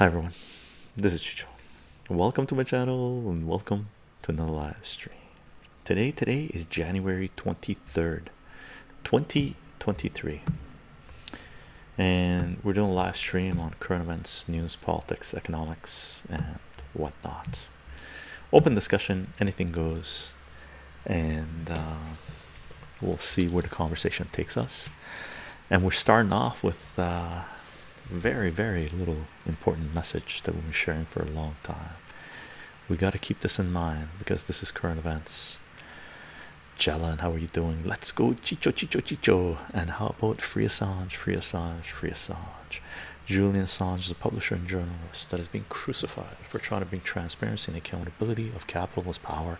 Hi everyone, this is Chicho. Welcome to my channel and welcome to another live stream. Today, today is January 23rd, 2023, and we're doing a live stream on current events, news, politics, economics, and whatnot. Open discussion, anything goes, and uh, we'll see where the conversation takes us. And we're starting off with uh, very, very little important message that we've been sharing for a long time. We got to keep this in mind because this is current events. Jalan, how are you doing? Let's go, Chicho, Chicho, Chicho. And how about Free Assange, Free Assange, Free Assange? Julian Assange is a publisher and journalist that has been crucified for trying to bring transparency and accountability of capitalist power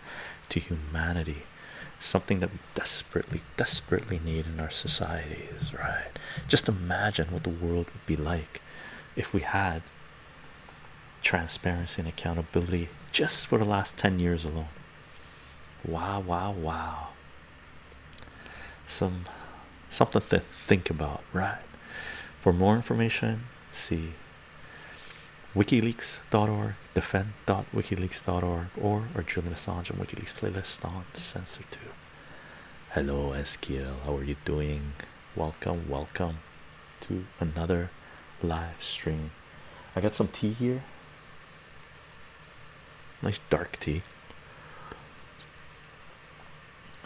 to humanity something that we desperately desperately need in our societies right? Just imagine what the world would be like if we had transparency and accountability just for the last 10 years alone. Wow wow wow. Some something to think about right? For more information see wikileaks.org defend.wikileaks.org or or Julian Assange and WikiLeaks playlist on CensorTube hello SQL how are you doing? Welcome welcome to another live stream. I got some tea here. Nice dark tea.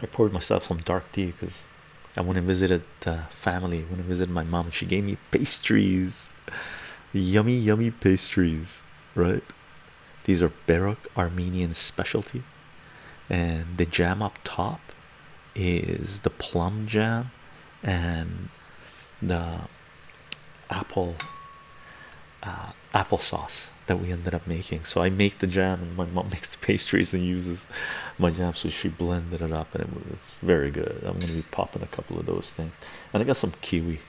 I poured myself some dark tea because I went and visited uh, family when I visited my mom. She gave me pastries yummy yummy pastries right? These are Baroque Armenian specialty. And the jam up top is the plum jam and the apple uh, applesauce that we ended up making. So I make the jam and my mom makes the pastries and uses my jam. So she blended it up and it it's very good. I'm gonna be popping a couple of those things. And I got some kiwi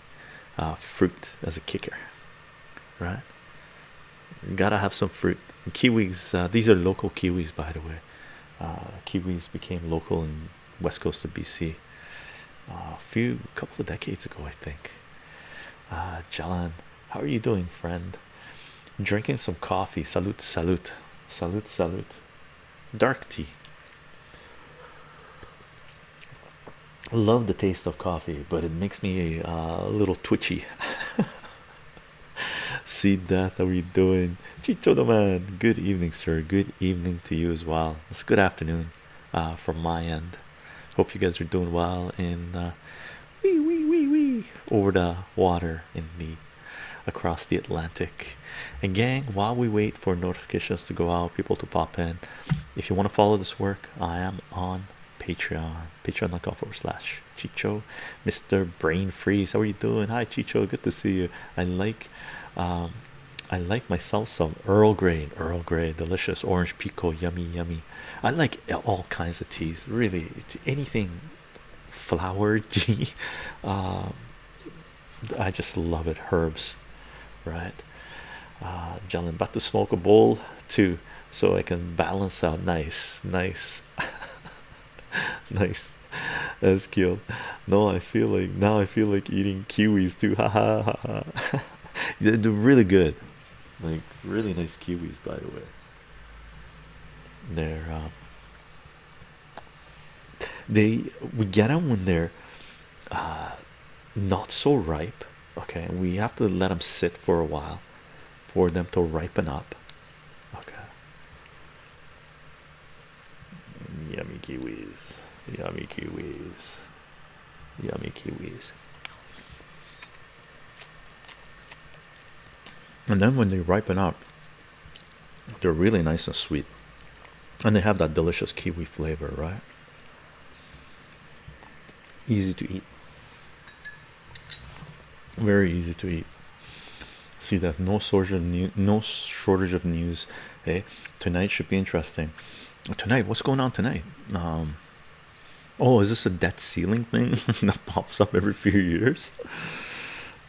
uh, fruit as a kicker right? Gotta have some fruit. Kiwis uh, these are local kiwis by the way. Uh, kiwis became local in west coast of BC uh, a few couple of decades ago I think. Uh, Jalan how are you doing friend? Drinking some coffee. Salute salute. Salute salute. Dark tea. Love the taste of coffee but it makes me uh, a little twitchy see that how are you doing? Chicho the man good evening sir. Good evening to you as well. It's good afternoon uh, from my end. Hope you guys are doing well in uh, wee, wee, wee, wee, over the water in the across the Atlantic. And gang while we wait for notifications to go out people to pop in if you want to follow this work I am on Patreon. Patreon.com forward slash Chicho. Mr. Brain Freeze how are you doing? Hi Chicho. Good to see you. I like um I like myself some Earl Grey Earl Grey delicious orange pekoe yummy yummy. I like all kinds of teas really. Anything flower tea. Um I just love it herbs right? Uh gentlemen about to smoke a bowl too so I can balance out. Nice nice. Nice. That's cute. No I feel like now I feel like eating kiwis too. Ha ha ha they're really good. Like really nice kiwis by the way. They're uh, they we get them when they're uh, not so ripe okay? We have to let them sit for a while for them to ripen up okay? Yummy kiwis. Yummy kiwis. Yummy kiwis and then when they ripen up they're really nice and sweet. And they have that delicious kiwi flavor right? Easy to eat. Very easy to eat. See that no shortage of no shortage of news hey tonight should be interesting. Tonight what's going on tonight? Um oh is this a debt ceiling thing that pops up every few years?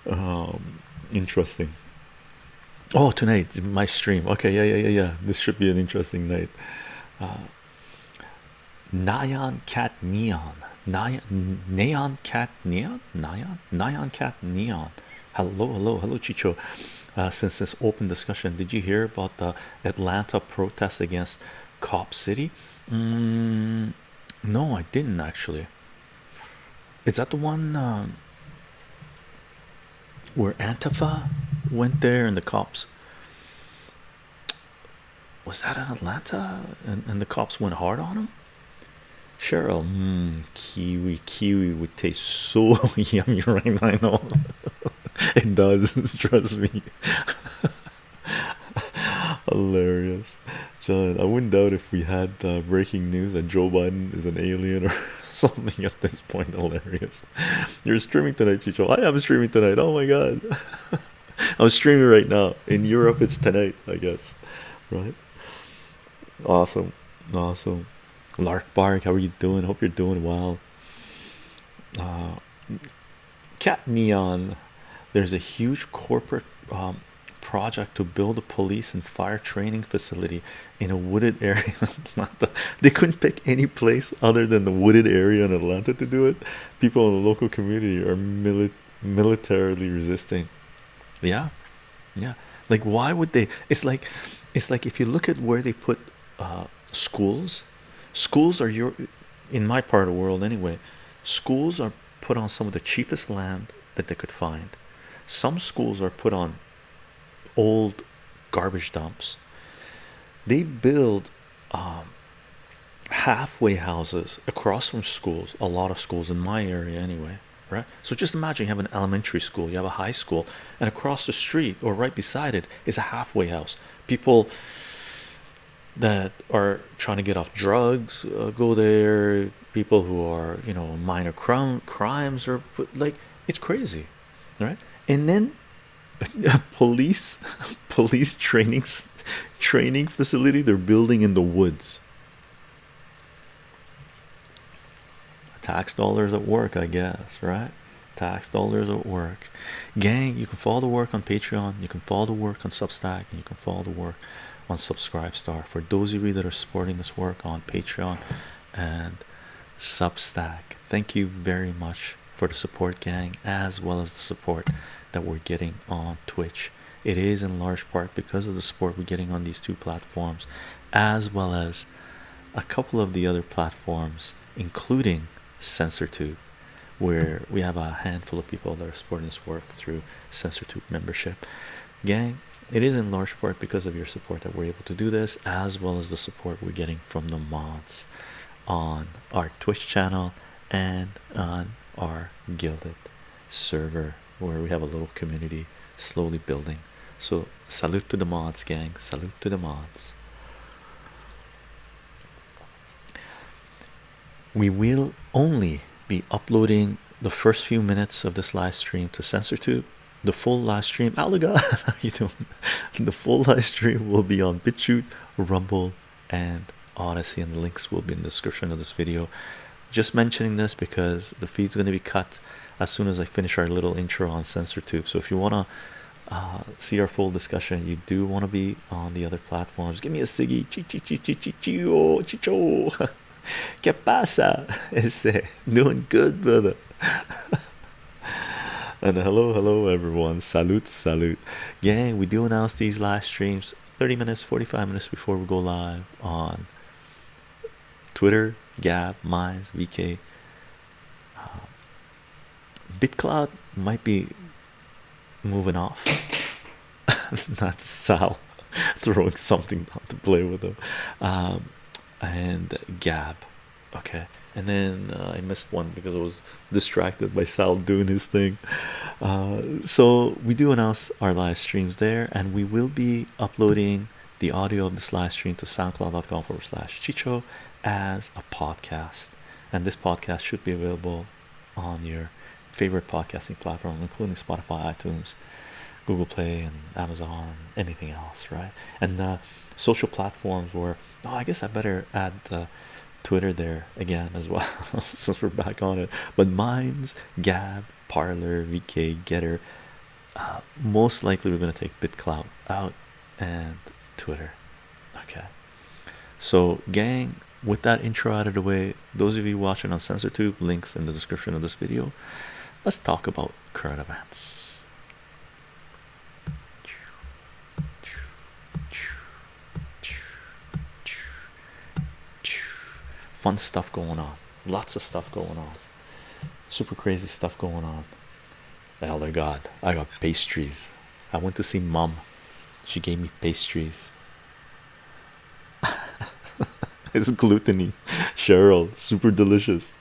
Um interesting oh tonight my stream. Okay yeah yeah yeah yeah. This should be an interesting night. Uh Nyan cat neon. Nyan neon cat neon? Nyan? Nyan cat neon. Hello hello hello Chicho. Uh, since this open discussion did you hear about the atlanta protest against cop city? Mm, no i didn't actually. Is that the one um, where antifa went there and the cops was that in atlanta and, and the cops went hard on him Cheryl, mm, kiwi, kiwi would taste so yummy right now. I know it does, trust me. Hilarious, John. I wouldn't doubt if we had uh, breaking news that Joe Biden is an alien or something at this point. Hilarious. You're streaming tonight, Chicho. I am streaming tonight. Oh my god, I'm streaming right now. In Europe, it's tonight, I guess. Right? Awesome, awesome. Lark Bark, how are you doing? Hope you're doing well. Uh, Cat Neon, there's a huge corporate um, project to build a police and fire training facility in a wooded area in Atlanta. They couldn't pick any place other than the wooded area in Atlanta to do it. People in the local community are mili militarily resisting. Yeah, yeah. Like, why would they? It's like, it's like if you look at where they put uh, schools schools are your in my part of the world anyway schools are put on some of the cheapest land that they could find some schools are put on old garbage dumps they build um, halfway houses across from schools a lot of schools in my area anyway right? So just imagine you have an elementary school you have a high school and across the street or right beside it is a halfway house. People that are trying to get off drugs uh, go there. People who are you know minor crime crimes or like it's crazy right? And then police police training training facility they're building in the woods tax dollars at work i guess right tax dollars at work gang you can follow the work on patreon you can follow the work on substack and you can follow the work on Subscribestar. For those of you that are supporting this work on Patreon and Substack, thank you very much for the support, gang, as well as the support that we're getting on Twitch. It is in large part because of the support we're getting on these two platforms, as well as a couple of the other platforms, including CensorTube, where we have a handful of people that are supporting this work through CensorTube membership. Gang, it is in large part because of your support that we're able to do this as well as the support we're getting from the mods on our twitch channel and on our Guilded server where we have a little community slowly building. So salute to the mods gang. Salute to the mods we will only be uploading the first few minutes of this live stream to CensorTube the full live stream Alaga you doing? The full live stream will be on BitChute Rumble and Odysee and the links will be in the description of this video. Just mentioning this because the feed's going to be cut as soon as I finish our little intro on CensorTube so if you want to uh, see our full discussion you do want to be on the other platforms. Give me a siggy. Chicho chicho ¿Qué pasa? Ese doing good brother. And hello hello everyone. Salute salute. Gang we do announce these live streams 30 minutes 45 minutes before we go live on twitter gab minds vk uh, bitclout might be moving off. Not sal throwing something to play with them. Um, and gab okay and then uh, I missed one because I was distracted by Sal doing his thing. Uh, so we do announce our live streams there, and we will be uploading the audio of this live stream to soundcloud.com forward slash chicho as a podcast. And this podcast should be available on your favorite podcasting platform, including Spotify, iTunes, Google Play, and Amazon, anything else, right? And the social platforms where oh, I guess I better add Twitter there again as well since we're back on it. But Minds Gab, Parler, VK, Gettr. Uh, most likely we're gonna take BitClout out and Twitter. Okay. So, gang, with that intro out of the way, those of you watching on CensorTube, links in the description of this video. Let's talk about current events. Fun stuff going on. Lots of stuff going on. Super crazy stuff going on. Elder god i got pastries. I went to see mom she gave me pastries. It's gluttony. Cheryl super delicious.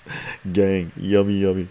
Gang yummy yummy